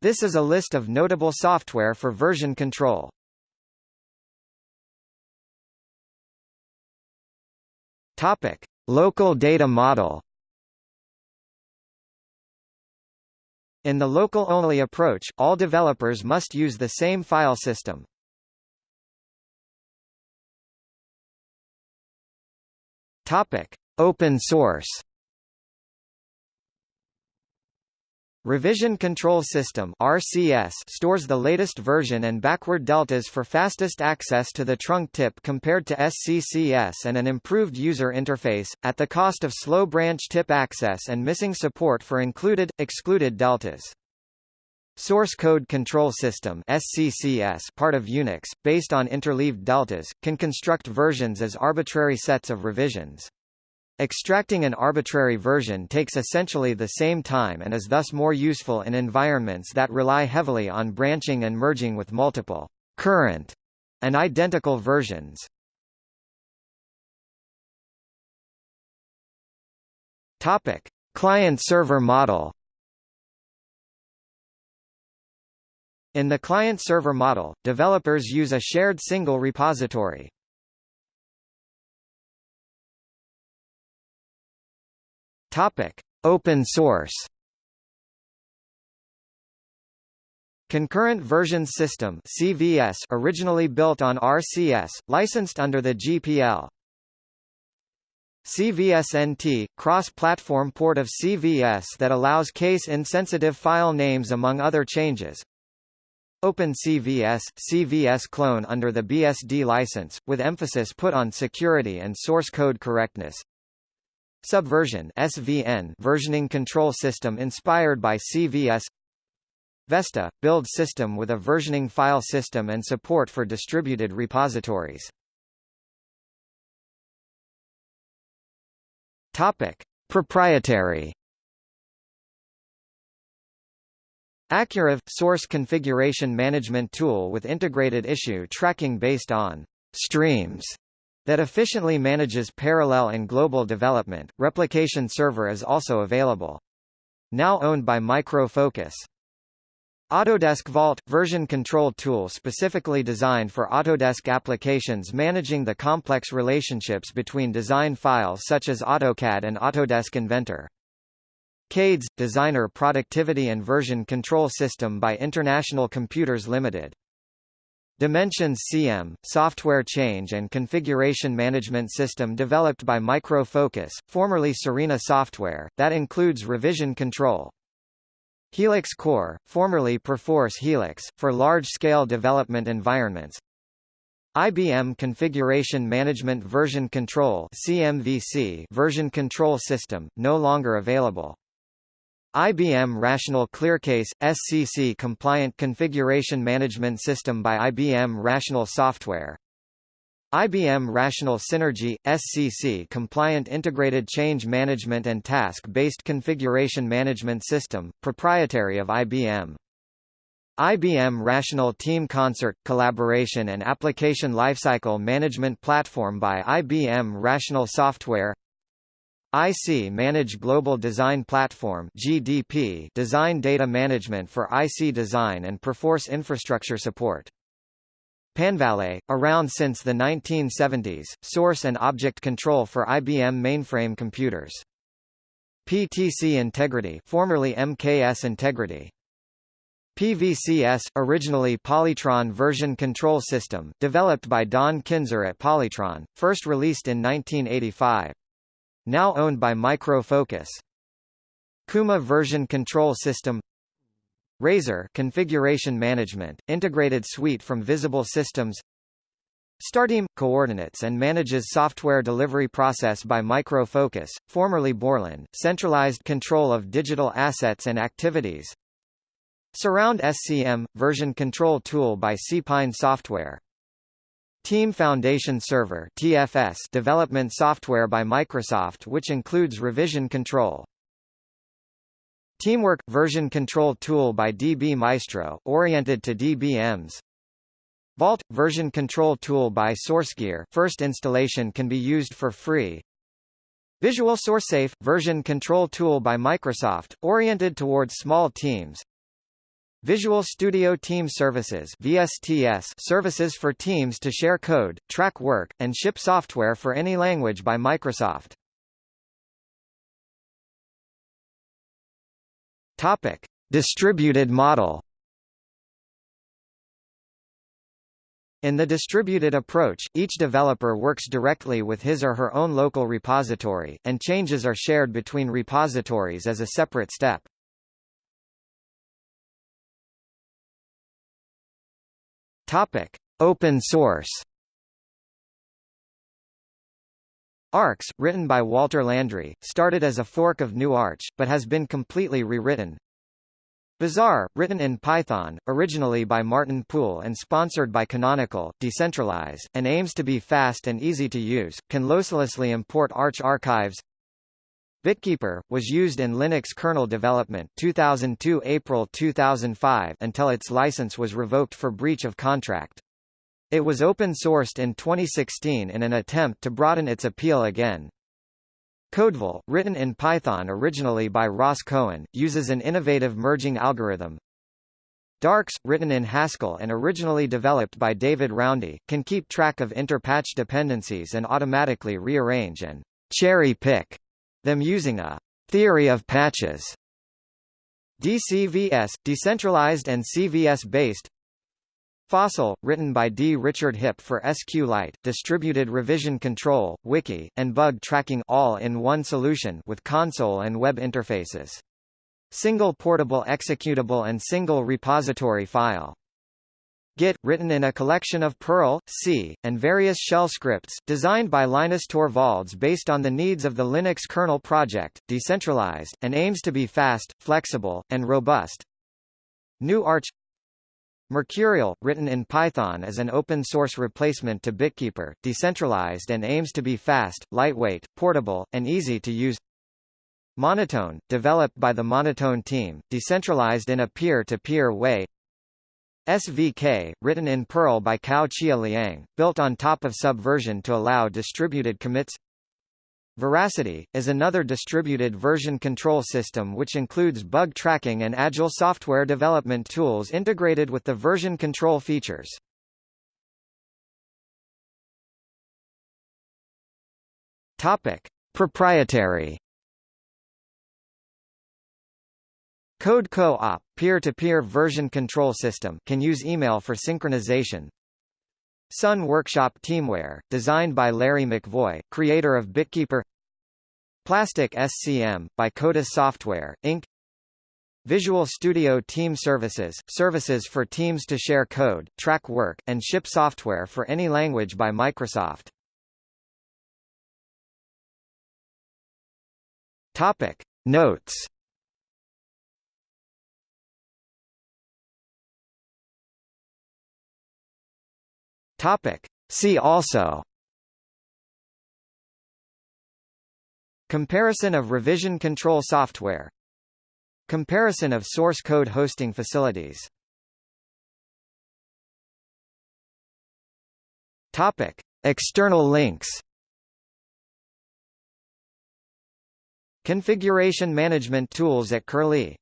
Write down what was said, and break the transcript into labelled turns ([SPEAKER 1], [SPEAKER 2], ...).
[SPEAKER 1] This is a list of notable software for version control. Topic: Local data model. In the local-only approach, all developers must use the same file system. Topic: Open source. Revision Control System RCS stores the latest version and backward deltas for fastest access to the trunk tip compared to SCCS and an improved user interface, at the cost of slow branch tip access and missing support for included, excluded deltas. Source Code Control System SCCS part of Unix, based on interleaved deltas, can construct versions as arbitrary sets of revisions. Extracting an arbitrary version takes essentially the same time and is thus more useful in environments that rely heavily on branching and merging with multiple current and identical versions. Topic: Client-server model. In the client-server model, developers use a shared single repository. Topic: Open source. Concurrent Version System (CVS) originally built on RCS, licensed under the GPL. CVSNT – cross-platform port of CVS that allows case-insensitive file names among other changes. OpenCVS – CVS clone under the BSD license, with emphasis put on security and source code correctness. Subversion SVN versioning control system inspired by CVS Vesta – build system with a versioning file system and support for distributed repositories. Topic. Proprietary AccuRev – source configuration management tool with integrated issue tracking based on streams that efficiently manages parallel and global development. Replication server is also available. Now owned by Micro Focus. Autodesk Vault – version control tool specifically designed for Autodesk applications managing the complex relationships between design files such as AutoCAD and Autodesk Inventor. CADES – Designer Productivity and Version Control System by International Computers Limited. Dimensions CM, software change and configuration management system developed by Micro Focus, formerly Serena Software, that includes revision control. Helix Core, formerly Perforce Helix, for large-scale development environments. IBM Configuration Management Version Control CMVC version control system, no longer available. IBM Rational ClearCase – SCC compliant configuration management system by IBM Rational Software. IBM Rational Synergy – SCC compliant integrated change management and task-based configuration management system, proprietary of IBM IBM Rational Team Concert – Collaboration and Application Lifecycle Management Platform by IBM Rational Software IC Manage Global Design Platform GDP Design Data Management for IC Design and Perforce Infrastructure Support. Panvalet, around since the 1970s, source and object control for IBM mainframe computers. PTC Integrity formerly MKS Integrity. PVCS, originally Polytron Version Control System, developed by Don Kinzer at Polytron, first released in 1985 now owned by Micro Focus. Quma version control system. Razor configuration management, integrated suite from Visible Systems. Starteam – coordinates and manages software delivery process by Micro Focus, formerly Borland, centralized control of digital assets and activities. Surround SCM – version control tool by Seapine Software Team Foundation Server TFS development software by Microsoft which includes revision control. Teamwork version control tool by DB Maestro oriented to DBMs. Vault version control tool by SourceGear first installation can be used for free. Visual SourceSafe version control tool by Microsoft oriented towards small teams. Visual Studio Team Services VSTS services for teams to share code, track work, and ship software for any language by Microsoft. Topic: Distributed model. In the distributed approach, each developer works directly with his or her own local repository, and changes are shared between repositories as a separate step. Topic: Open source. Arx, written by Walter Landry, started as a fork of GNU Arch, but has been completely rewritten. Bazaar, written in Python, originally by Martin Pool and sponsored by Canonical, decentralize, and aims to be fast and easy to use, can losslessly import Arch archives. Bitkeeper, was used in Linux kernel development 2002 April 2005 until its license was revoked for breach of contract. It was open-sourced in 2016 in an attempt to broaden its appeal again. Codeville, written in Python originally by Ross Cohen, uses an innovative merging algorithm. Darcs, written in Haskell and originally developed by David Roundy, can keep track of inter-patch dependencies and automatically rearrange and cherry-pick them using a theory of patches. DCVS, decentralized and CVS-based Fossil, written by D. Richard Hipp for SQLite, distributed revision control, wiki, and bug tracking all in one solution with console and web interfaces. Single portable executable and single repository file. Git, written in a collection of Perl, C, and various shell scripts, designed by Linus Torvalds based on the needs of the Linux kernel project, decentralized, and aims to be fast, flexible, and robust. GNU Arch Mercurial, written in Python as an open-source replacement to Bitkeeper, decentralized and aims to be fast, lightweight, portable, and easy to use Monotone, developed by the Monotone team, decentralized in a peer-to-peer -peer way SVK, written in Perl by Cao-Chia Liang, built on top of Subversion to allow distributed commits Veracity, is another distributed version control system which includes bug tracking and agile software development tools integrated with the version control features. Topic. Proprietary Code Co-op, peer-to-peer version control system can use email for synchronization. Sun Workshop Teamware, designed by Larry McVoy, creator of Bitkeeper Plastic SCM, by Coda Software, Inc. Visual Studio Team Services, services for teams to share code, track work, and ship software for any language by Microsoft. Topic. Notes Topic. See also. Comparison of revision control software. Comparison of source code hosting facilities. Topic. External links. Configuration management tools at Curlie